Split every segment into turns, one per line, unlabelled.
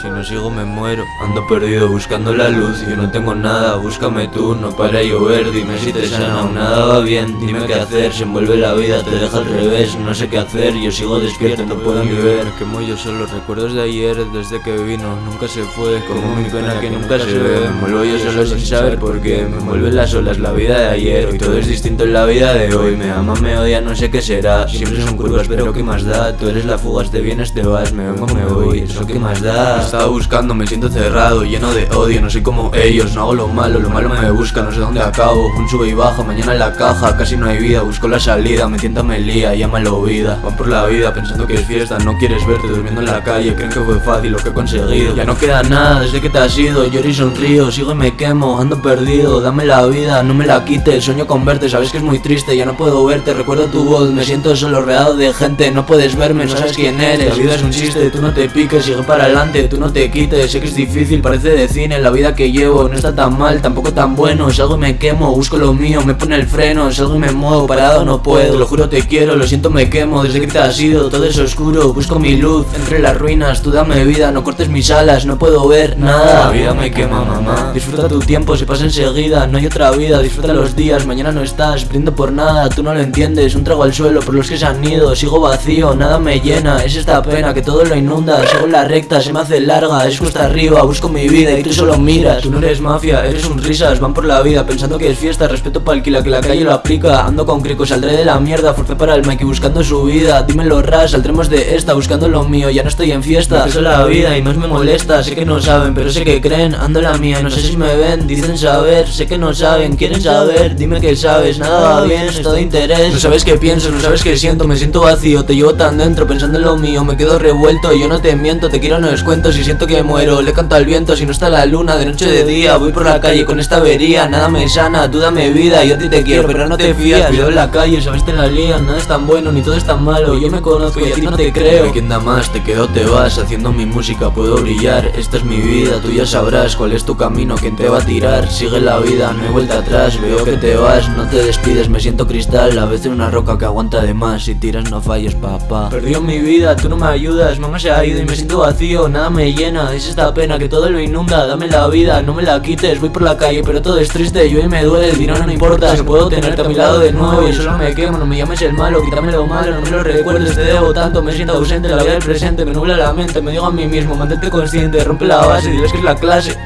Si no sigo me muero. Ando perdido buscando la luz Yo no tengo nada, búscame tú No para llover, dime si te sana o nada va bien. Dime qué hacer, se envuelve la vida Te deja al revés, no sé qué hacer Yo sigo despierto, no puedo ni ver.
Me quemo yo solo, recuerdos de ayer Desde que vino, nunca se fue. Como mi pena que nunca se ve. Me envuelvo yo solo sin saber por qué. Me envuelven las olas, la vida de ayer. Hoy todo es distinto en la vida de hoy. Me ama, me odia, no sé qué será. Siempre son curvas, pero qué más da Tú eres la fuga, te vienes, te vas. Me vengo, me voy, qué más da.
Estaba buscando, me siento cerrado, lleno de odio. No soy como ellos, no hago lo malo Lo malo me busca, no sé dónde acabo. Un sube y baja, mañana en la caja Casi no hay vida, busco la salida Me tienta, me lía, llámalo vida. Van por la vida pensando que es fiesta No quieres verte durmiendo en la calle. Creen que fue fácil lo que he conseguido. Ya no queda nada desde que te has ido Lloro y sonrío, sigo y me quemo Ando perdido, dame la vida, no me la quites Sueño con verte, sabes que es muy triste Ya no puedo verte, recuerdo tu voz Me siento solo rodeado de gente No puedes verme, no sabes quién eres. La vida es un chiste, tú no te piques Sigue para adelante, tú no te quites. Sé que es difícil, parece de cine La vida que llevo no está tan mal, tampoco tan bueno. Salgo y me quemo, busco lo mío Me pone el freno, salgo y me muevo Parado no puedo, lo juro te quiero Lo siento me quemo, desde que te has ido Todo es oscuro, busco mi luz Entre las ruinas, tú dame vida No cortes mis alas, no puedo ver nada. La vida me quema mamá. Disfruta tu tiempo, se pasa enseguida No hay otra vida, disfruta los días Mañana no estás, brindo por nada. Tú no lo entiendes, un trago al suelo Por los que se han ido, sigo vacío Nada me llena, es esta pena que todo lo inunda la recta, se me hace larga Es cuesta arriba, busco mi vida y tú solo miras. Tú no eres mafia, eres un risas Van por la vida pensando que es fiesta Respeto para el que la calle lo aplica. Ando con crico, saldré de la mierda Forcé para el Mikey buscando su vida. Dímelo ras, saldremos de esta buscando lo mío Ya no estoy en fiesta, eso es la vida y más me molesta Sé que no saben, pero sé que creen. Ando la mía, no sé si me ven Dicen saber, sé que no saben, quieren saber Dime que sabes, nada va bien, es todo interés. No sabes qué pienso, no sabes qué siento Me siento vacío, te llevo tan dentro pensando en lo mío Me quedo revuelto, yo no te miento Te quiero, no les cuento, si siento que muero Le canto al viento, si no está la luna De noche de día, voy por la calle con esta avería. Nada me sana, tú dame vida Yo a ti te quiero, pero no te fías. Cuidado en la calle, sabes te la lían Nada es tan bueno, ni todo es tan malo. Yo me conozco y a ti no te creo. ¿Quién da más? Te quedo, te vas. Haciendo mi música puedo brillar. Esta es mi vida, tú ya sabrás Cuál es tu camino, quién te va a tirar. Sigue la vida, no hay vuelta atrás Veo que te vas, no te despides Me siento cristal, a veces una roca que aguanta de más. Si tiras no falles, papá. Perdió mi vida, tú no me ayudas. Mamá se ha ido y me siento vacío Nada me llena, es esta pena que todo lo inunda Dame la vida, no me la quites Voy por la calle, pero todo es triste Yo y me duele, el dinero no importa Si puedo tenerte a mi lado de nuevo Y solo me quemo, no me llames el malo Quítame lo malo, no me lo recuerdes Te debo tanto, me siento ausente La vida del presente me nubla la mente Me digo a mí mismo, mantente consciente Rompe la base, diles que es la clase.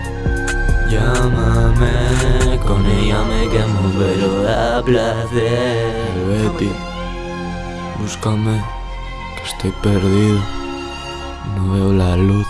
Llámame, con ella me quemo pero a placer.
Betty, búscame, que estoy perdido, no veo la luz.